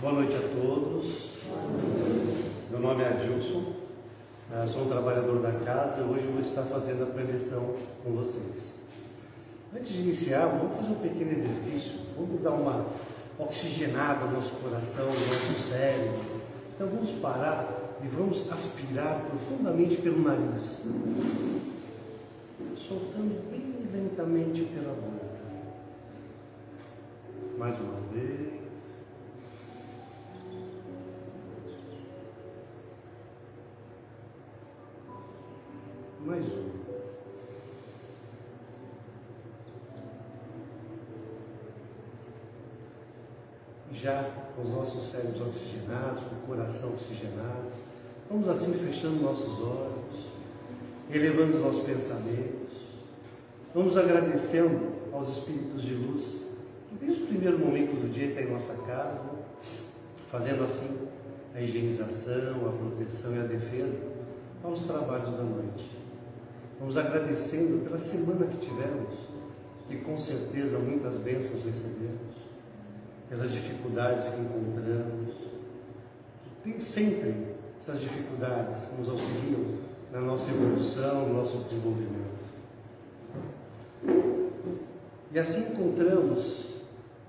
Boa noite a todos. Meu nome é Adilson, eh, sou um trabalhador da casa. Hoje eu vou estar fazendo a preleção com vocês. Antes de iniciar, vamos fazer um pequeno exercício. Vamos dar uma oxigenada no nosso coração, no nosso cérebro. Então vamos parar e vamos aspirar profundamente pelo nariz, soltando bem lentamente pela boca. Mais uma vez. Mais um. Já com os nossos cérebros oxigenados, com o coração oxigenado, vamos assim fechando nossos olhos, elevando os nossos pensamentos, vamos agradecendo aos Espíritos de luz que desde o primeiro momento do dia está em nossa casa, fazendo assim a higienização, a proteção e a defesa aos trabalhos da noite. Vamos agradecendo pela semana que tivemos, que com certeza muitas bênçãos recebemos, pelas dificuldades que encontramos, tem sempre essas dificuldades nos auxiliam na nossa evolução, no nosso desenvolvimento. E assim encontramos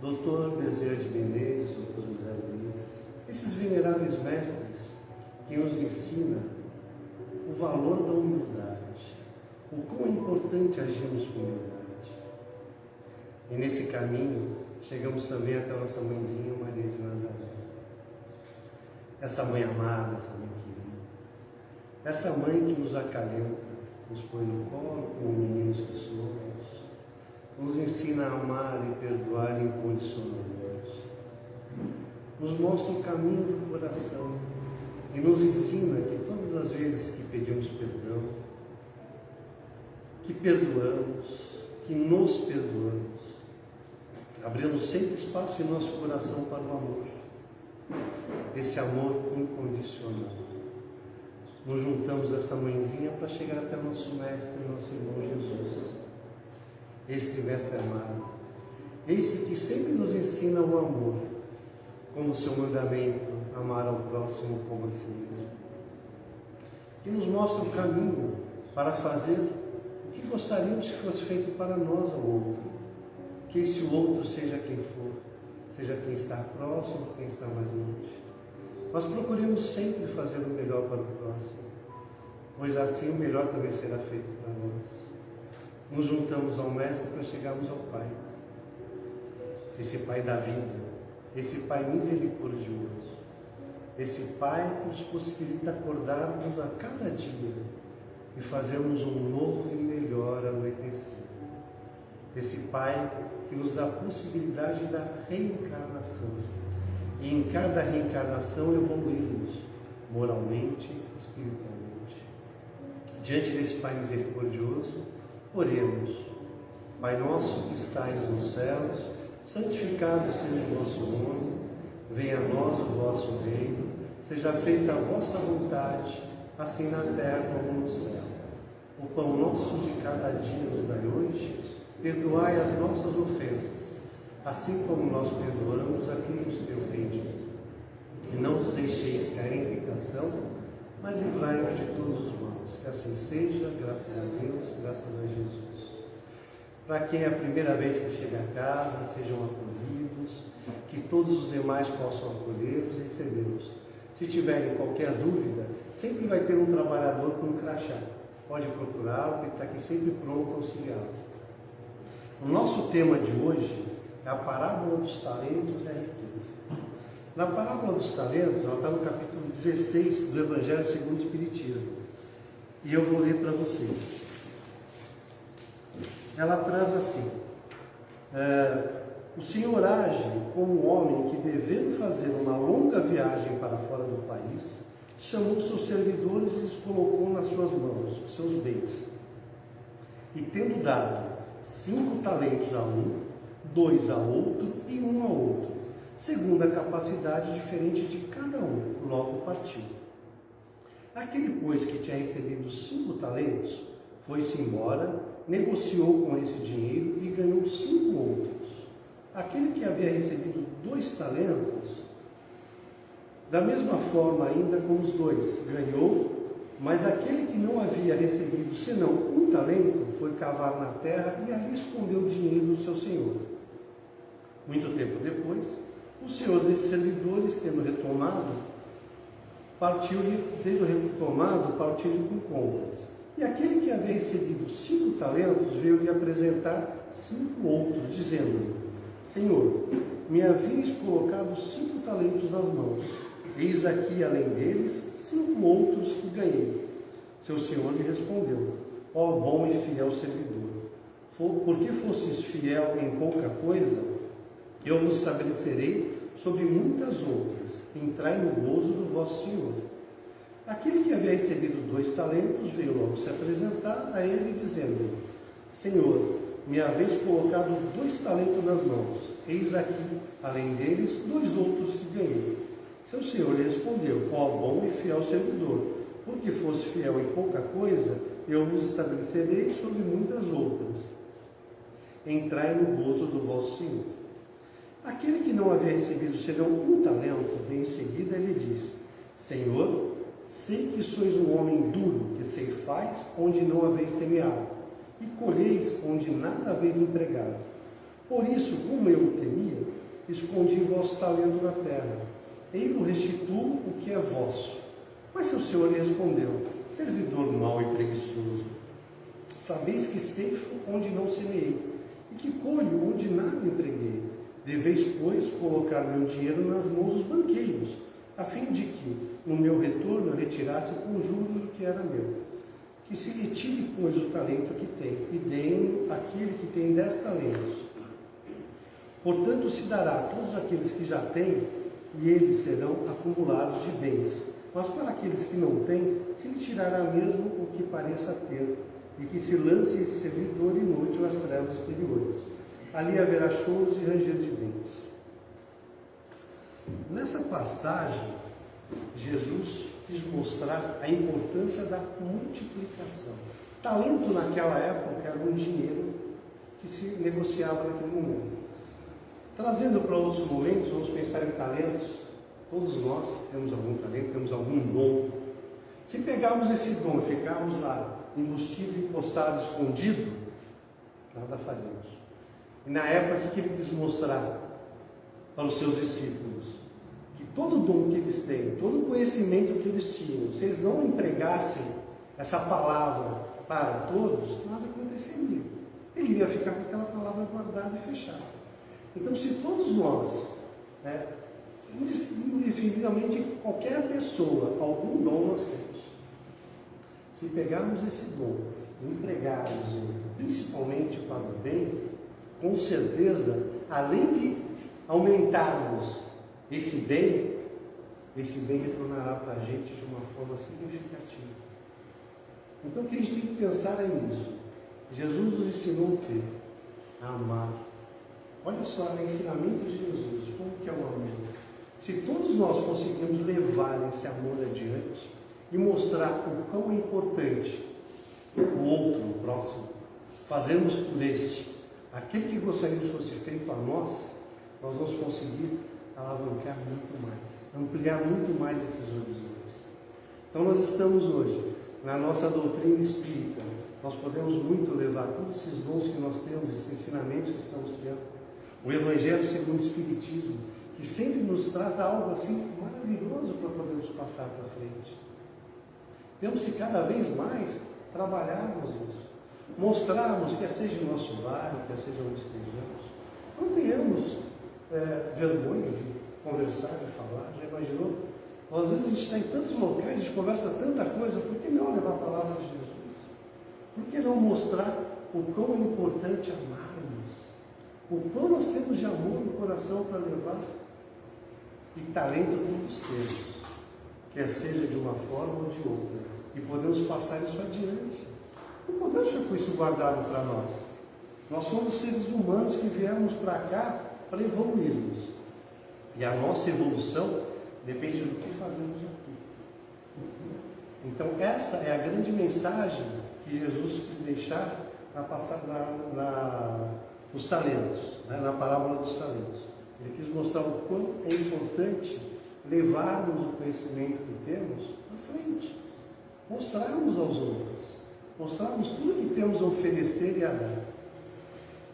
Dr. Bezerra de Menezes, Dr. André Luiz, esses veneráveis mestres que nos ensinam o valor da humildade o quão é importante agirmos com humildade. E nesse caminho, chegamos também até a nossa mãezinha Maria de Nazaré. Essa mãe amada, essa mãe querida. Essa mãe que nos acalenta, nos põe no colo como meninos que somos, nos ensina a amar e perdoar incondicionalmente. Nos mostra o caminho do coração e nos ensina que todas as vezes que pedimos perdão, que perdoamos, que nos perdoamos. Abrimos sempre espaço em nosso coração para o amor, esse amor incondicional. Nos juntamos essa mãezinha para chegar até nosso Mestre, nosso irmão Jesus, este Mestre amado, esse que sempre nos ensina o amor, como seu mandamento, amar ao próximo como a si mesmo, que nos mostra o caminho para fazer que gostaríamos que fosse feito para nós ao outro. Que esse outro seja quem for, seja quem está próximo, quem está mais longe. Nós procuremos sempre fazer o melhor para o próximo, pois assim o melhor também será feito para nós. Nos juntamos ao Mestre para chegarmos ao Pai. Esse Pai da vida, esse Pai misericordioso, esse Pai que nos possibilita acordarmos a cada dia e fazermos um novo e. Esse Pai que nos dá a possibilidade da reencarnação. E em cada reencarnação evoluirmos moralmente, espiritualmente. Diante desse Pai misericordioso, oremos. Pai nosso que estais nos céus, santificado seja o vosso nome, venha a nós o vosso reino, seja feita a vossa vontade assim na terra como no céu. O pão nosso de cada dia nos dai hoje, perdoai as nossas ofensas, assim como nós perdoamos a quem nos tem ofendido. E não os deixeis cair em tentação, mas livrai-nos de todos os maus. Que assim seja, graças a Deus, graças a Jesus. Para quem é a primeira vez que chega a casa, sejam acolhidos, que todos os demais possam acolhê-los e recebê-los. Se tiverem qualquer dúvida, sempre vai ter um trabalhador com um crachá. Pode procurá-lo, que está aqui sempre pronto a auxiliá-lo. O nosso tema de hoje é a parábola dos talentos e a riqueza. Na parábola dos talentos, ela está no capítulo 16 do Evangelho segundo o Espiritismo. E eu vou ler para vocês. Ela traz assim: é, O Senhor age como um homem que, devendo fazer uma longa viagem para fora do país, chamou seus servidores e os colocou nas suas mãos, os seus bens. E tendo dado cinco talentos a um, dois a outro e um a outro, segundo a capacidade diferente de cada um, logo partiu. Aquele, pois, que tinha recebido cinco talentos, foi-se embora, negociou com esse dinheiro e ganhou cinco outros. Aquele que havia recebido dois talentos Da mesma forma, ainda com os dois, ganhou, mas aquele que não havia recebido senão um talento foi cavar na terra e ali escondeu o dinheiro do seu senhor. Muito tempo depois, o senhor desses servidores, tendo retomado, partiu tendo retomado, partiu com contas. E aquele que havia recebido cinco talentos veio lhe apresentar cinco outros, dizendo: Senhor, me havias colocado cinco talentos nas mãos Eis aqui, além deles, cinco outros que ganhei. Seu senhor lhe respondeu: Ó oh, bom e fiel servidor, porque fostes fiel em pouca coisa, eu vos estabelecerei sobre muitas outras. Entrai no gozo do vosso senhor. Aquele que havia recebido dois talentos veio logo se apresentar a ele, dizendo: Senhor, me haveis colocado dois talentos nas mãos. Eis aqui, além deles, dois outros que ganhei. Seu senhor lhe respondeu: Ó bom e fiel servidor, porque fosse fiel em pouca coisa, eu vos estabelecerei sobre muitas outras. Entrai no gozo do vosso senhor. Aquele que não havia recebido senão um talento, vem em seguida lhe disse: Senhor, sei que sois um homem duro, que ceifais onde não haveis semeado, e colheis onde nada haveis empregado. Por isso, como eu temia, escondi vosso talento na terra Ei-lo restituo o que é vosso. Mas seu senhor lhe respondeu, servidor mau e preguiçoso, sabeis que ceifo onde não semeei, e que colho onde nada empreguei. Deveis, pois, colocar meu dinheiro nas mãos dos banqueiros, a fim de que, no meu retorno, eu retirasse com juros o que era meu. Que se lhe tire, pois, o talento que tem, e deem aquele que tem dez talentos. Portanto, se dará a todos aqueles que já têm, e eles serão acumulados de bens. Mas para aqueles que não têm, se lhe tirará mesmo o que pareça ter, e que se lance esse servidor inútil às trevas exteriores. Ali haverá choros e ranger de dentes. Nessa passagem, Jesus quis mostrar a importância da multiplicação. Talento naquela época era um dinheiro que se negociava naquele momento. Trazendo para outros momentos, vamos pensar em talentos. Todos nós temos algum talento, temos algum dom. Se pegarmos esse dom e ficarmos lá, embutido, encostado, escondido, nada faremos. E na época que ele quis mostrar para os seus discípulos que todo dom que eles têm, todo conhecimento que eles tinham, se eles não empregassem essa palavra para todos, nada aconteceria. Ele ia ficar com aquela palavra guardada e fechada. Então, se todos nós, né, indefinivelmente qualquer pessoa, algum dom nós temos, se pegarmos esse dom e empregarmos ele, principalmente para o bem, com certeza, além de aumentarmos esse bem, esse bem retornará para a gente de uma forma significativa. Então o que a gente tem que pensar é nisso. Jesus nos ensinou o quê? A amar Olha só, no ensinamento de Jesus, como que é o amor. Se todos nós conseguimos levar esse amor adiante e mostrar o quão é importante o outro, o próximo, fazermos por este aquele que gostaríamos fosse feito a nós, nós vamos conseguir alavancar muito mais, ampliar muito mais esses horizontes. Então nós estamos hoje, na nossa doutrina espírita, nós podemos muito levar todos esses dons que nós temos, esses ensinamentos que estamos tendo, o Evangelho segundo o Espiritismo, que sempre nos traz algo assim maravilhoso para podermos passar para frente. Temos que cada vez mais trabalharmos isso, mostrarmos, quer seja no nosso bairro, quer seja onde estejamos, não tenhamos é, vergonha de conversar, de falar, já imaginou? Às vezes a gente está em tantos locais, a gente conversa tanta coisa, por que não levar a palavra de Jesus? Por que não mostrar o quão é importante amar? O quão nós temos de amor no coração para levar. E talento todos temos, quer seja de uma forma ou de outra. E podemos passar isso adiante. Não podemos ficar com isso guardado para nós. Nós somos seres humanos que viemos para cá para evoluirmos. E a nossa evolução depende do que fazemos aqui. Então, essa é a grande mensagem que Jesus quis deixar para passar na, na os talentos, né, na parábola dos talentos. Ele quis mostrar o quão é importante levarmos o conhecimento que temos à frente, mostrarmos aos outros, mostrarmos tudo que temos a oferecer e a dar.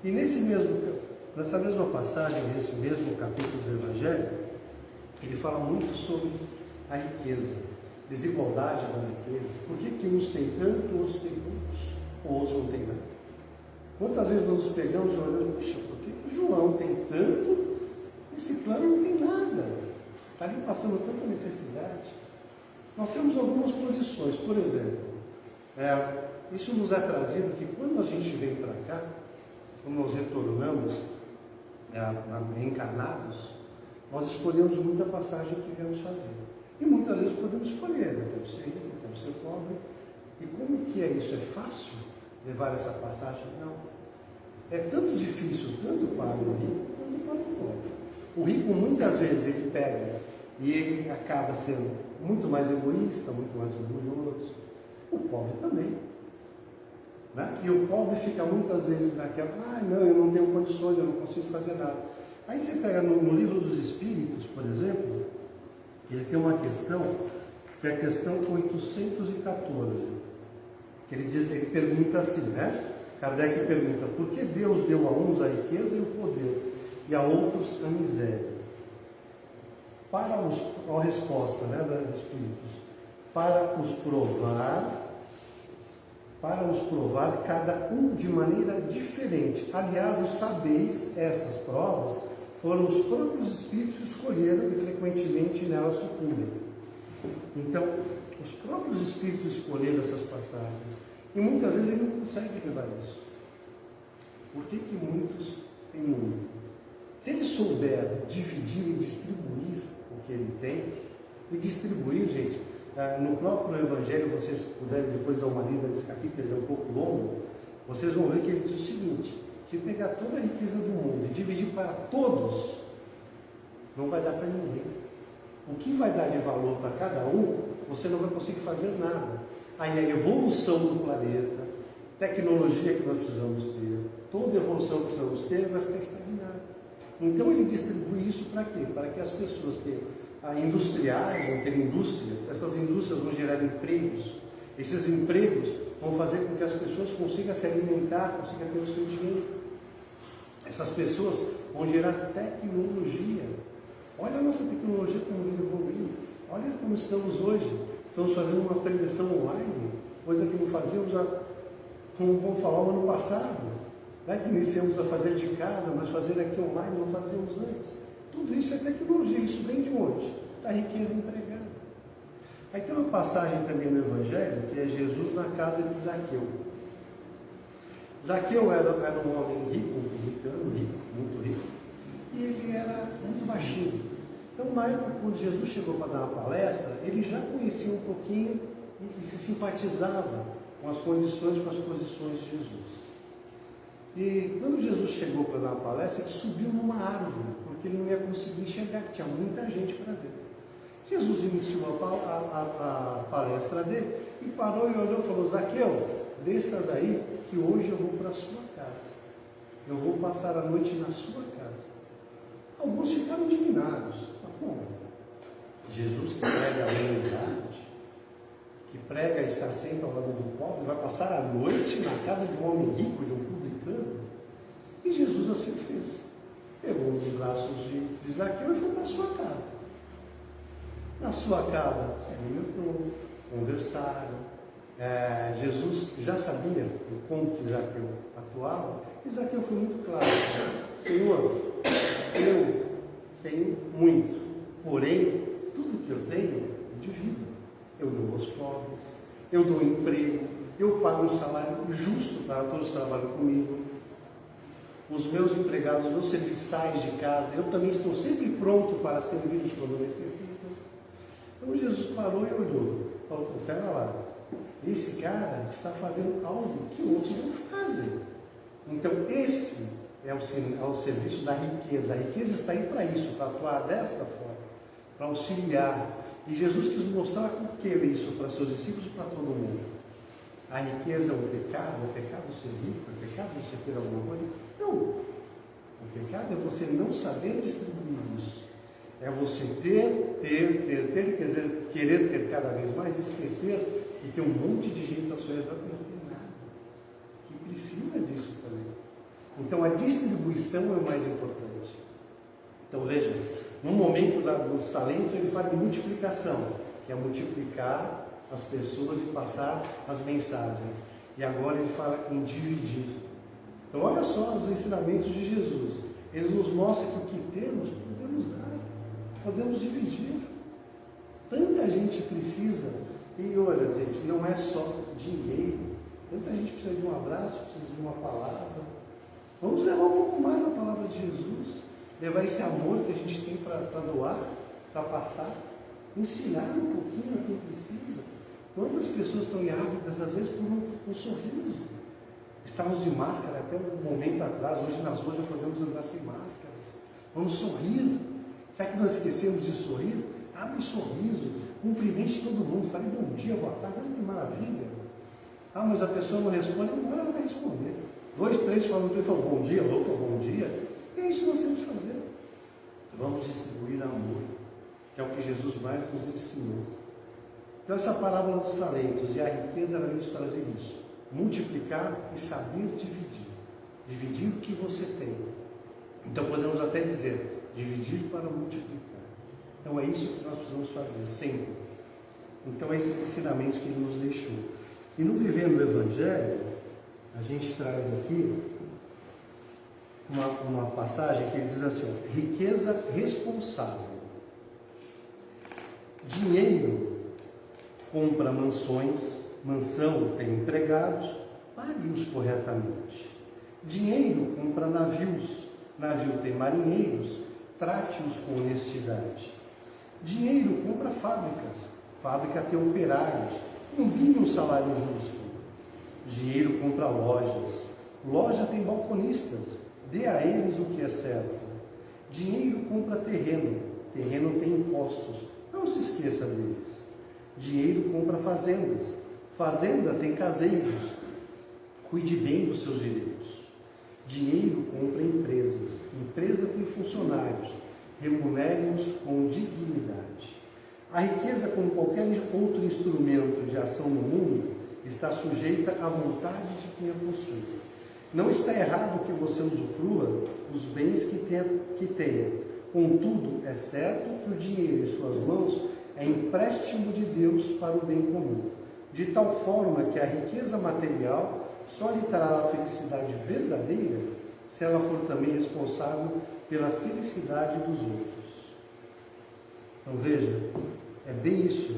E nesse mesmo, nessa mesma passagem, nesse mesmo capítulo do Evangelho, ele fala muito sobre a riqueza, desigualdade das riquezas. Por que, que uns têm tanto, outros têm muitos, ou outros não têm nada? Quantas vezes nós nos pegamos olhamos, puxa, por que, João tem tanto esse plano não tem nada? Está ali passando tanta necessidade. Nós temos algumas posições, por exemplo, é, isso nos é trazido que quando a gente vem para cá, quando nós retornamos é, encarnados, nós escolhemos muita passagem que viemos fazer. E muitas vezes podemos escolher, né? quero ser rico, quero ser pobre. E como que é isso? É fácil levar essa passagem? Não. É tanto difícil, tanto para o rico, quanto para o pobre. O rico muitas vezes ele pega e ele acaba sendo muito mais egoísta, muito mais orgulhoso. O pobre também. Né? E o pobre fica muitas vezes naquela, ah, não, eu não tenho condições, eu não consigo fazer nada. Aí você pega no, no livro dos Espíritos, por exemplo, ele tem uma questão, que é a questão 814, que ele diz, ele pergunta assim, né? Kardec pergunta, por que Deus deu a uns a riqueza e o poder, e a outros a miséria? Para os, a resposta né, dos Espíritos, para os provar para os provar cada um de maneira diferente. Aliás, os sabeis, essas provas, foram os próprios espíritos que escolheram e frequentemente nelas sucumbem. Então, os próprios espíritos escolheram essas passagens. E muitas vezes ele não consegue levar isso. Por que, que muitos têm muito? Se ele souber dividir e distribuir o que ele tem, e distribuir, gente, ah, no próprio Evangelho, vocês puderem depois dar uma lida nesse capítulo, ele é um pouco longo, vocês vão ver que ele diz o seguinte: se pegar toda a riqueza do mundo e dividir para todos, não vai dar para ninguém. O que vai dar de valor para cada um, você não vai conseguir fazer nada. Aí a evolução do planeta, tecnologia que nós precisamos ter, toda evolução que precisamos ter vai ficar estagnada. Então ele distribui isso para quê? Para que as pessoas tenham industriais, vão ter indústrias, essas indústrias vão gerar empregos. Esses empregos vão fazer com que as pessoas consigam se alimentar, consigam ter o seu dinheiro. Essas pessoas vão gerar tecnologia. Olha a nossa tecnologia como vem evoluindo. Olha como estamos hoje. Estamos fazendo uma prevenção online, coisa que não fazíamos, como vamos falar, no ano passado. Né? Que iniciamos a fazer de casa, mas fazer aqui online não fazíamos antes. Tudo isso é tecnologia, isso vem de onde? Da riqueza empregada. Aí tem uma passagem também no Evangelho, que é Jesus na casa de Zaqueu. Zaqueu era, era um homem rico, um rico, muito rico, e ele era muito baixinho. Então, na época, quando Jesus chegou para dar uma palestra, ele já conhecia um pouquinho e, e se simpatizava com as condições, com as posições de Jesus. E quando Jesus chegou para dar uma palestra, ele subiu numa árvore, porque ele não ia conseguir enxergar, que tinha muita gente para ver. Jesus iniciou a, a, a, palestra dele e parou e olhou e falou: Zaqueu, desça daí, que hoje eu vou para a sua casa. Eu vou passar a noite na sua casa. Alguns ficaram indignados. Como? Jesus que prega a humanidade, que prega estar sempre ao lado do pobre, vai passar a noite na casa de um homem rico, de um publicano? E Jesus assim fez pegou nos braços de, Zaqueu e foi para sua casa. Na sua casa, se alimentou, conversaram. É, Jesus já sabia o como que Zaqueu atuava, Zaqueu foi muito claro: Senhor, eu tenho muito, porém, tudo que eu tenho, eu divido. Eu dou aos pobres, eu dou emprego, eu pago um salário justo para todos que trabalham comigo, os meus empregados, os meus serviçais de casa, eu também estou sempre pronto para servi-los quando necessitam. Então Jesus parou e olhou, falou, pera lá, esse cara está fazendo algo que outros não fazem. Então esse é o, é o serviço da riqueza. A riqueza está aí para isso, para atuar desta forma, para auxiliar. E Jesus quis mostrar por que isso para seus discípulos e para todo mundo. A riqueza é o pecado, é pecado ser rico, é pecado você ter alguma coisa. Não. O pecado é você não saber distribuir isso. É você ter, ter, ter, ter, quer dizer, querer ter cada vez mais, esquecer e ter um monte de gente ao seu redor que não tem nada, que precisa disso também. Então a distribuição é o mais importante. Então veja, no momento da, dos talentos ele fala de multiplicação, que é multiplicar as pessoas e passar as mensagens. E agora ele fala em dividir. Então olha só os ensinamentos de Jesus. Eles nos mostram que o que temos, podemos dar, podemos dividir. Tanta gente precisa, e olha, gente, não é só dinheiro. Tanta gente precisa de um abraço, precisa de uma palavra. Vamos levar um pouco mais a palavra de Jesus, levar esse amor que a gente tem para doar, para passar, ensinar um pouquinho a quem precisa. Quantas pessoas estão ávidas, às vezes, por um, um sorriso? Estávamos de máscara até um momento atrás, hoje nas ruas já podemos andar sem máscaras. Vamos sorrir. Será que nós esquecemos de sorrir? Abre um sorriso, cumprimente todo mundo, fale bom dia, boa tarde, olha que maravilha. Ah, mas a pessoa não responde, agora ela vai responder. Dois, três falam bom dia, louco, bom dia. É isso que nós temos que fazer. Vamos distribuir amor, que é o que Jesus mais nos ensinou. Então, essa parábola dos talentos e a riqueza vai nos trazer isso: multiplicar e saber dividir. Dividir o que você tem. Então, podemos até dizer: dividir para multiplicar. Então, é isso que nós precisamos fazer, sempre. Então, é esses ensinamentos que ele nos deixou. E no Vivendo o Evangelho, a gente traz aqui uma, uma passagem que diz assim: riqueza responsável. Dinheiro compra mansões, mansão tem empregados, pague-os corretamente. Dinheiro compra navios, navio tem marinheiros, trate-os com honestidade. Dinheiro compra fábricas, fábrica tem operários, combine um salário justo. Dinheiro compra lojas, loja tem balconistas, dê a eles o que é certo. Dinheiro compra terreno, terreno tem impostos, não se esqueça deles. Dinheiro compra fazendas. Fazenda tem caseiros. Cuide bem dos seus direitos. Dinheiro compra empresas. Empresa tem funcionários. Remunere-os com dignidade. A riqueza, como qualquer outro instrumento de ação no mundo, está sujeita à vontade de quem a possui. Não está errado que você usufrua os bens que tenha, que tenha. Contudo, é certo que o dinheiro em suas mãos é empréstimo de Deus para o bem comum, de tal forma que a riqueza material só lhe trará a felicidade verdadeira se ela for também responsável pela felicidade dos outros. Então veja, é bem isso.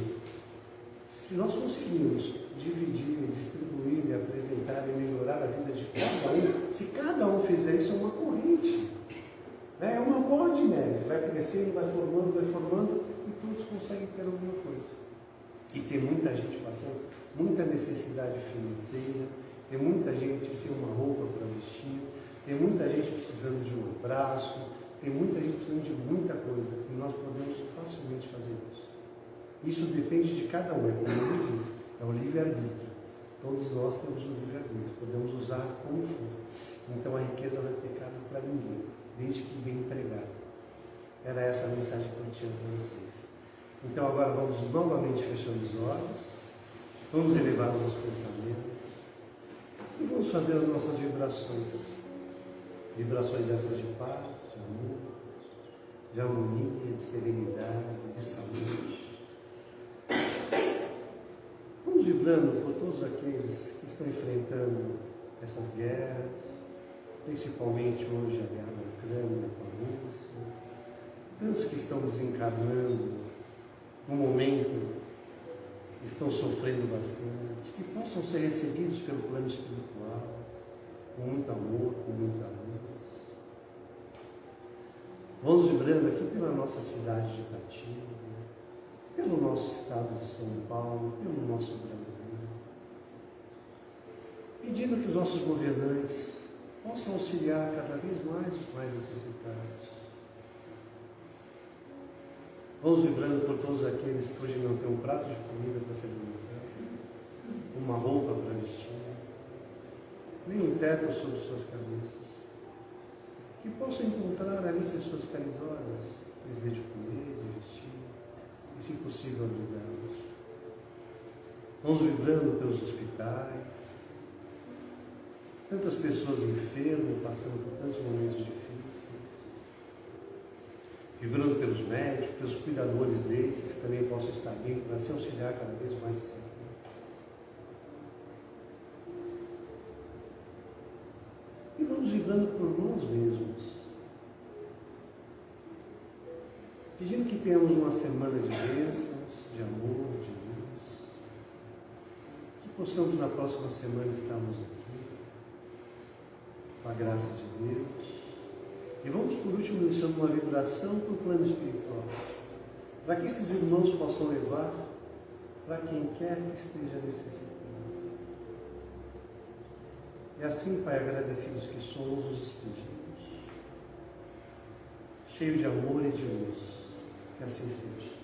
Se nós conseguirmos dividir, distribuir, e apresentar e melhorar a vida de cada um, se cada um fizer isso, é uma corrente. Né? É uma bola de neve, vai crescendo, vai formando, vai formando, todos conseguem ter alguma coisa. E tem muita gente passando muita necessidade financeira, tem muita gente sem uma roupa para vestir, tem muita gente precisando de um abraço, tem muita gente precisando de muita coisa. E nós podemos facilmente fazer isso. Isso depende de cada um, é como ele diz, é o livre-arbítrio. Todos nós temos o livre-arbítrio, podemos usar como for. Então a riqueza não é pecado para ninguém, desde que bem empregado. Era essa a mensagem que eu tinha para vocês. Então agora vamos novamente fechando os olhos, vamos elevar os nossos pensamentos e vamos fazer as nossas vibrações. Vibrações essas de paz, de amor, de harmonia, de serenidade, de saúde. Vamos vibrando por todos aqueles que estão enfrentando essas guerras, principalmente hoje a guerra na Ucrânia com a Rússia, tantos que estão desencarnando no momento estão sofrendo bastante, que possam ser recebidos pelo plano espiritual, com muito amor, com muita luz. Vamos vibrando aqui pela nossa cidade de Itatinga, pelo nosso estado de São Paulo, pelo nosso Brasil, pedindo que os nossos governantes possam auxiliar cada vez mais os mais necessitados Vamos vibrando por todos aqueles que hoje não têm um prato de comida para se alimentar, uma roupa para vestir, nem um teto sobre suas cabeças. Que possam encontrar ali pessoas caridosas, lhes dê de comer, de vestir, e se possível abrigá-los. Vamos vibrando pelos hospitais, tantas pessoas enfermas, passando por tantos momentos difíceis, vibrando pelos médicos, pelos cuidadores desses, que também possam estar bem para se auxiliar cada vez mais nesse E vamos vibrando por nós mesmos. Pedindo que tenhamos uma semana de bênçãos, de amor, de luz. Que possamos na próxima semana estarmos aqui, com a graça de Deus. E vamos por último deixando uma vibração para o plano espiritual. Para que esses irmãos possam levar para quem quer que esteja necessitando. E assim, Pai, agradecidos que somos, os despedimos. Cheio de amor e de luz. Que assim seja.